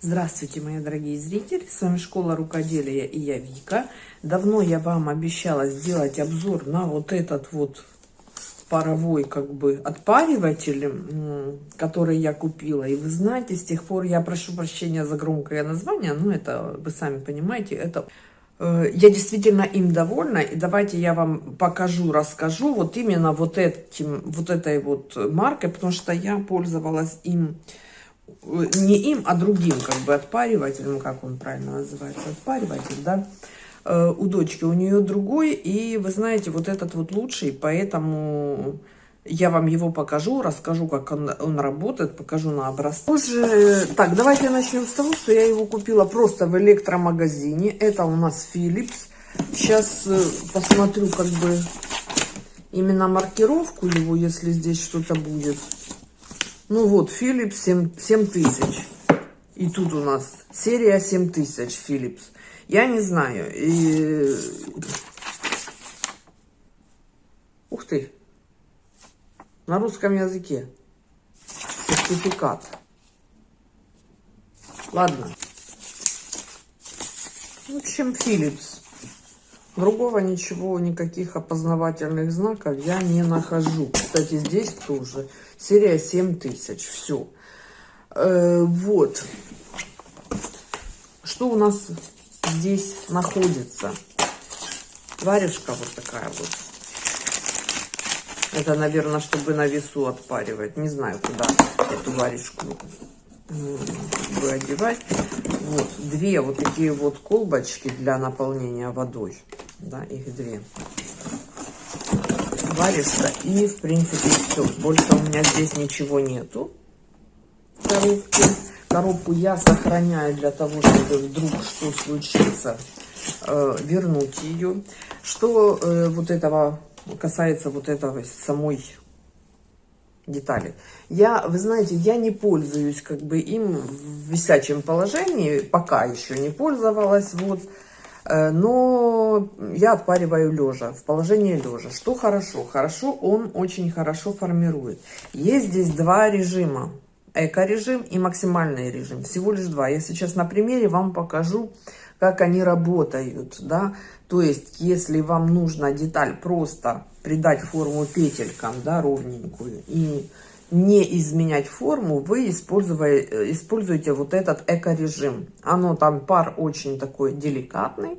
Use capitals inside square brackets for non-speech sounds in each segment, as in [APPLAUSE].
Здравствуйте, мои дорогие зрители! С вами Школа Рукоделия и я Вика. Давно я вам обещала сделать обзор на вот этот вот паровой как бы отпариватель, который я купила. И вы знаете, с тех пор я прошу прощения за громкое название, но это, вы сами понимаете, это... Э, я действительно им довольна, и давайте я вам покажу, расскажу вот именно вот, этим, вот этой вот маркой, потому что я пользовалась им не им, а другим как бы отпаривателем, как он правильно называется, отпариватель, да, э, у дочки, у нее другой, и вы знаете, вот этот вот лучший, поэтому я вам его покажу, расскажу, как он, он работает, покажу на образце. Уже, так, давайте начнем с того, что я его купила просто в электромагазине, это у нас Philips, сейчас э, посмотрю как бы именно маркировку его, если здесь что-то будет. Ну вот, Philips 7, 7000. И тут у нас серия 7000 Philips. Я не знаю. И... Ух ты. На русском языке. Сертификат. Ладно. В общем, Philips. Другого ничего, никаких опознавательных знаков я не нахожу. Кстати, здесь тоже серия 7000. Все. Э, вот. Что у нас здесь находится? Варежка вот такая вот. Это, наверное, чтобы на весу отпаривать. Не знаю, куда эту варежку одевать. Вот, две вот такие вот колбочки для наполнения водой да, их две. Варежка и, в принципе, все. Больше у меня здесь ничего нету в коробке. Коробку я сохраняю для того, чтобы вдруг что случится, э, вернуть ее. Что э, вот этого касается вот этого самой детали. Я, вы знаете, я не пользуюсь как бы им в висячем положении, пока еще не пользовалась, вот. Э, но я отпариваю лежа, в положении лежа. Что хорошо? Хорошо, он очень хорошо формирует. Есть здесь два режима. Эко-режим и максимальный режим. Всего лишь два. Я сейчас на примере вам покажу, как они работают. Да? То есть, если вам нужно деталь просто придать форму петелькам, да, ровненькую, и не изменять форму, вы используете, используете вот этот эко-режим. Оно там пар очень такой деликатный,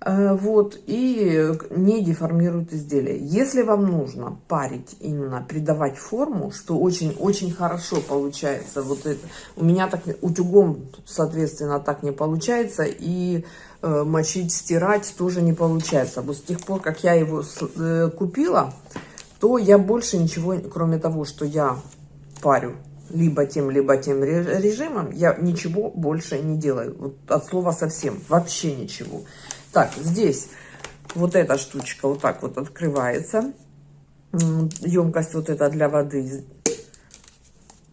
э, вот, и не деформирует изделие. Если вам нужно парить, именно придавать форму, что очень-очень хорошо получается, вот это, у меня так утюгом, соответственно, так не получается, и э, мочить, стирать тоже не получается. Вот с тех пор, как я его э, купила, то я больше ничего, кроме того, что я парю либо тем, либо тем режимом, я ничего больше не делаю. Вот от слова совсем, вообще ничего. Так, здесь вот эта штучка вот так вот открывается. Емкость вот эта для воды.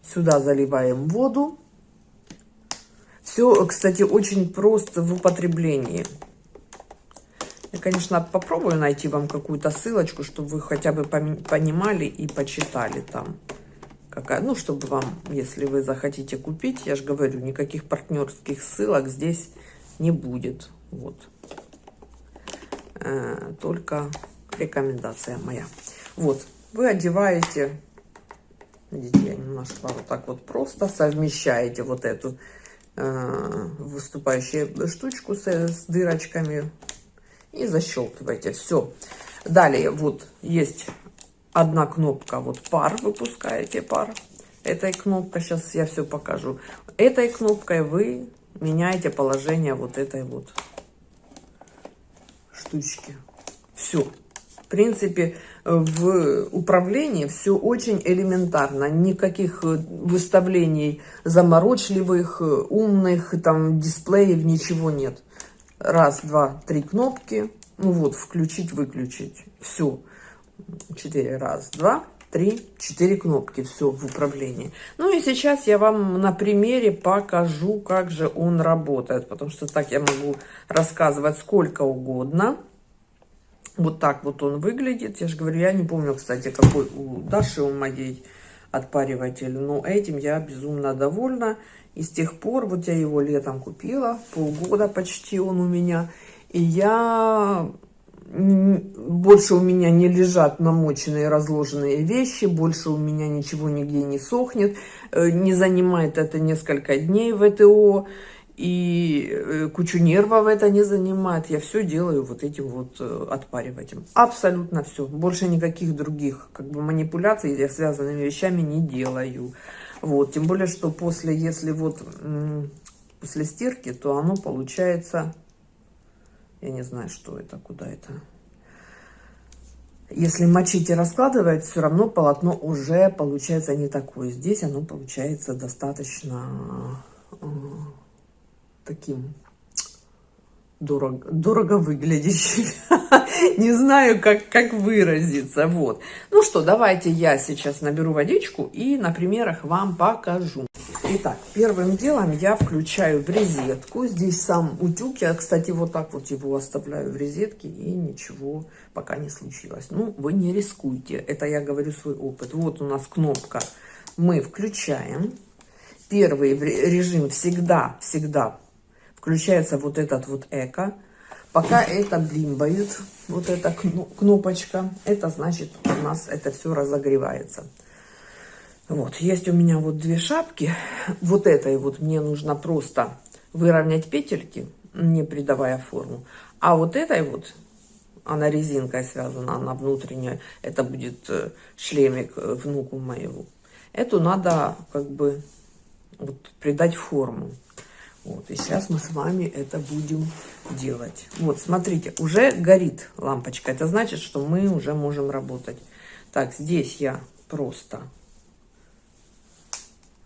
Сюда заливаем воду. Все, кстати, очень просто в употреблении. Я, конечно, попробую найти вам какую-то ссылочку, чтобы вы хотя бы понимали и почитали там. Какая, ну, чтобы вам, если вы захотите купить, я же говорю, никаких партнерских ссылок здесь не будет. Вот. Э, только рекомендация моя. Вот, вы одеваете, видите, я немножко вот так вот просто совмещаете вот эту э, выступающую штучку с, с дырочками и защелкиваете. Все. Далее вот есть одна кнопка, вот пар, выпускаете пар. Этой кнопкой, сейчас я все покажу. Этой кнопкой вы меняете положение вот этой вот штучки. Все. В принципе, в управлении все очень элементарно. Никаких выставлений заморочливых, умных, там, дисплеев, ничего нет. Раз, два, три кнопки. Ну вот, включить, выключить. Все. Четыре. Раз, два, три, четыре кнопки. Все в управлении. Ну и сейчас я вам на примере покажу, как же он работает. Потому что так я могу рассказывать сколько угодно. Вот так вот он выглядит. Я же говорю, я не помню, кстати, какой у Даши, у моей отпариватель. Но этим я безумно довольна. И с тех пор, вот я его летом купила, полгода почти он у меня. И я больше у меня не лежат намоченные, разложенные вещи, больше у меня ничего нигде не сохнет, э, не занимает это несколько дней в ВТО, и э, кучу нервов это не занимает. Я все делаю вот этим вот э, отпаривателем. Абсолютно все. Больше никаких других как бы манипуляций я связанными вещами не делаю. Вот, тем более, что после, если вот после стирки, то оно получается я не знаю, что это, куда это. Если мочить и раскладывать, все равно полотно уже получается не такое. Здесь оно получается достаточно э, таким дорого, дорого выглядящим. [LAUGHS] Не знаю, как, как выразиться. Вот. Ну что, давайте я сейчас наберу водичку и на примерах вам покажу. Итак, первым делом я включаю в розетку. Здесь сам утюг. Я, кстати, вот так вот его оставляю в розетке. И ничего пока не случилось. Ну, вы не рискуйте. Это я говорю свой опыт. Вот у нас кнопка. Мы включаем. Первый режим всегда, всегда включается вот этот вот эко. Пока это блимбает, вот эта кнопочка, это значит у нас это все разогревается. Вот, есть у меня вот две шапки. Вот этой вот мне нужно просто выровнять петельки, не придавая форму. А вот этой вот, она резинкой связана, она внутренняя, это будет э, шлемик э, внуку моего. Эту надо как бы вот, придать форму. Вот, и сейчас мы с вами это будем делать. Вот, смотрите, уже горит лампочка. Это значит, что мы уже можем работать. Так, здесь я просто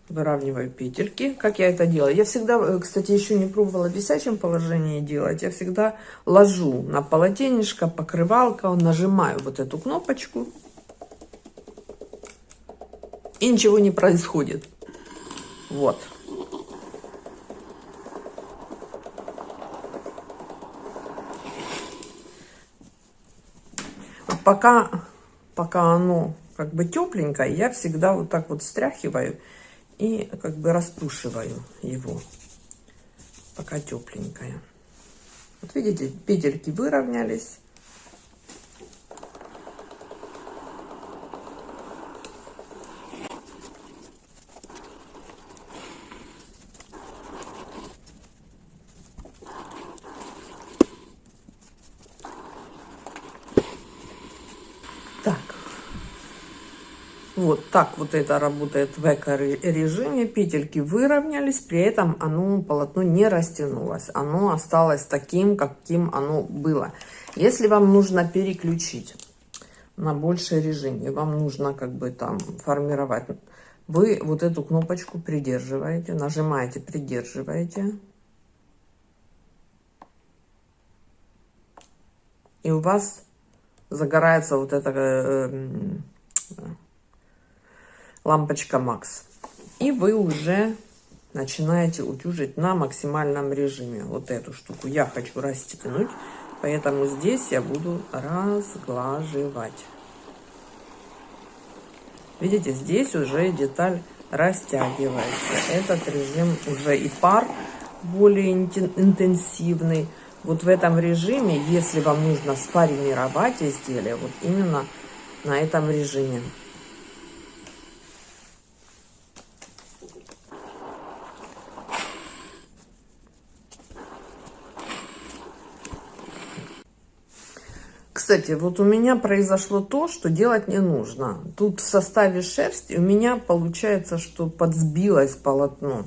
выравниваю петельки. Как я это делаю? Я всегда, э, кстати, еще не пробовала в висячем положении делать. Я всегда ложу на полотенечко, покрывалка, нажимаю вот эту кнопочку. И ничего не происходит. Вот. Пока, пока оно как бы тепленькое, я всегда вот так вот встряхиваю и как бы распушиваю его, пока тепленькая. Вот видите, петельки выровнялись. Вот так вот это работает в эко-режиме. Петельки выровнялись, при этом оно, полотно не растянулось. Оно осталось таким, каким оно было. Если вам нужно переключить на больший режим, и вам нужно как бы там формировать, вы вот эту кнопочку придерживаете, нажимаете, придерживаете. И у вас загорается вот это э, лампочка Max. И вы уже начинаете утюжить на максимальном режиме. Вот эту штуку я хочу расстегнуть, поэтому здесь я буду разглаживать. Видите, здесь уже деталь растягивается. Этот режим уже и пар более интенсивный. Вот в этом режиме, если вам нужно сформировать изделие, вот именно на этом режиме. Кстати, вот у меня произошло то, что делать не нужно. Тут в составе шерсти у меня получается, что подсбилось полотно.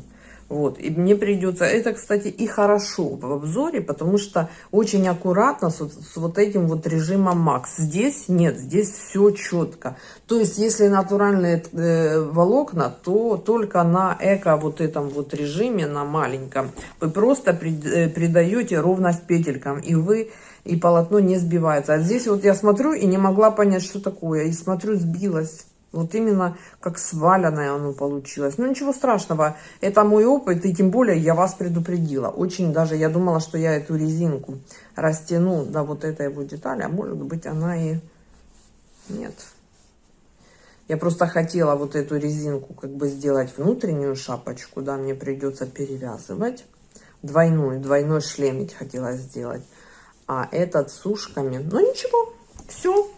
Вот, и мне придется, это, кстати, и хорошо в обзоре, потому что очень аккуратно с, с вот этим вот режимом Max. Здесь нет, здесь все четко. То есть, если натуральные э, волокна, то только на эко вот этом вот режиме, на маленьком, вы просто при, э, придаете ровность петелькам, и вы и полотно не сбивается. А здесь вот я смотрю и не могла понять, что такое. И смотрю, сбилось. Вот именно как сваленное оно получилось. Ну, ничего страшного. Это мой опыт, и тем более я вас предупредила. Очень даже, я думала, что я эту резинку растяну до вот этой вот детали, а может быть она и... Нет. Я просто хотела вот эту резинку как бы сделать внутреннюю шапочку, да, мне придется перевязывать. Двойную, двойной шлемить хотела сделать. А этот с ушками, ну ничего, все,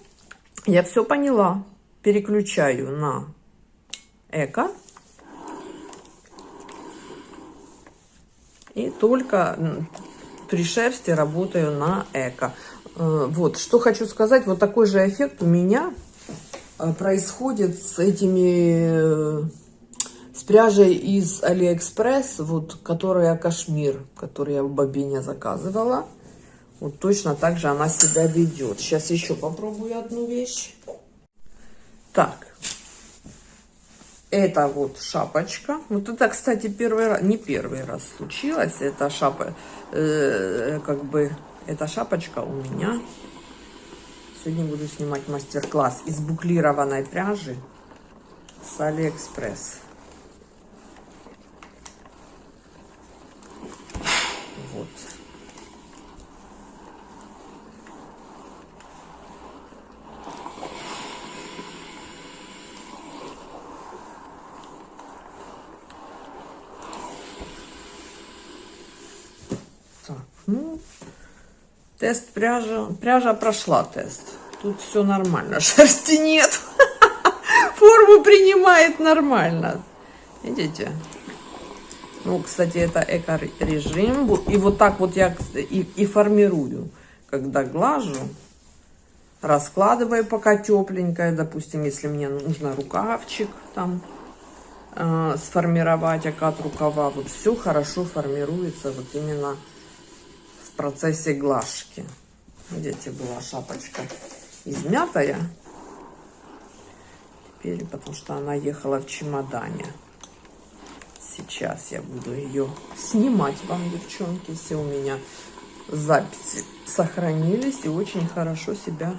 я все поняла. Переключаю на эко. И только при шерсти работаю на эко. Э, вот, что хочу сказать, вот такой же эффект у меня э, происходит с этими, э, с пряжей из Алиэкспресс, вот, которая кашмир, который я в бобине заказывала. Вот точно так же она себя ведет. Сейчас еще попробую одну вещь. Так, это вот шапочка. Вот это, кстати, первый раз, не первый раз случилось. Это шапа, э, как бы, эта шапочка у меня. Сегодня буду снимать мастер-класс из буклированной пряжи с Алиэкспресс. Вот. Ну, тест пряжа. Пряжа прошла тест. Тут все нормально. [LAUGHS] Шерсти нет. [LAUGHS] Форму принимает нормально. Видите? Ну, кстати, это эко-режим. И вот так вот я и, и формирую. Когда глажу, раскладываю пока тепленькое. Допустим, если мне нужно рукавчик там э, сформировать, окат рукава. Вот все хорошо формируется вот именно в процессе глажки. Видите, была шапочка измятая. Теперь, потому что она ехала в чемодане. Сейчас я буду ее снимать вам, девчонки. Все у меня записи сохранились и очень хорошо себя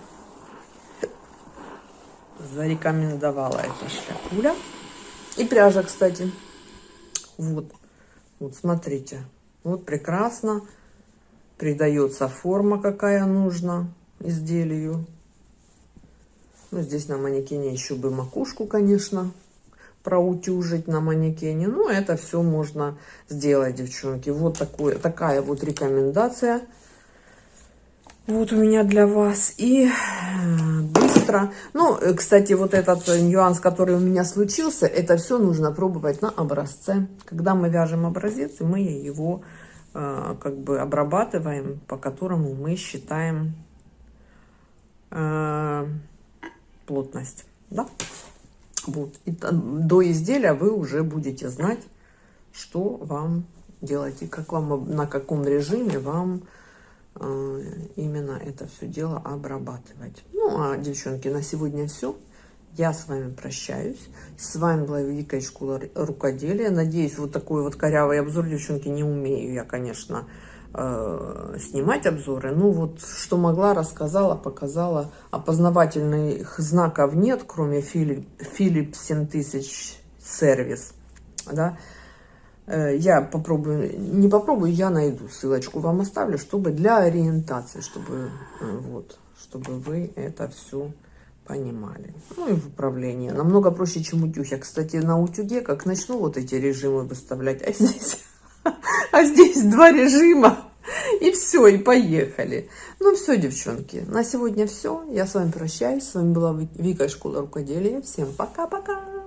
зарекомендовала эта шляпуля. И пряжа, кстати. Вот. Вот, смотрите. Вот прекрасно придается форма, какая нужна изделию. Ну, здесь на манекене еще бы макушку, конечно, проутюжить на манекене. Ну, это все можно сделать, девчонки. Вот такое, такая вот рекомендация. Вот у меня для вас. И э, быстро. Ну, э, кстати, вот этот нюанс, который у меня случился, это все нужно пробовать на образце. Когда мы вяжем образец, мы его как бы обрабатываем, по которому мы считаем э, плотность. Да? Вот. И до изделия вы уже будете знать, что вам делать и как вам, на каком режиме вам э, именно это все дело обрабатывать. Ну, а, девчонки, на сегодня все. Я с вами прощаюсь. С вами была Великая школа рукоделия. Надеюсь, вот такой вот корявый обзор, девчонки, не умею я, конечно, э, снимать обзоры. Ну вот, что могла, рассказала, показала. Опознавательных знаков нет, кроме Philips, Philips 7000 сервис. Да? Э, я попробую, не попробую, я найду ссылочку, вам оставлю, чтобы для ориентации, чтобы, э, вот, чтобы вы это все понимали. Ну и в управлении. Намного проще, чем утюг. Я, кстати, на утюге, как начну вот эти режимы выставлять, а здесь, [LAUGHS] а здесь два режима. И все, и поехали. Ну все, девчонки, на сегодня все. Я с вами прощаюсь. С вами была Вика, Школа Рукоделия. Всем пока-пока.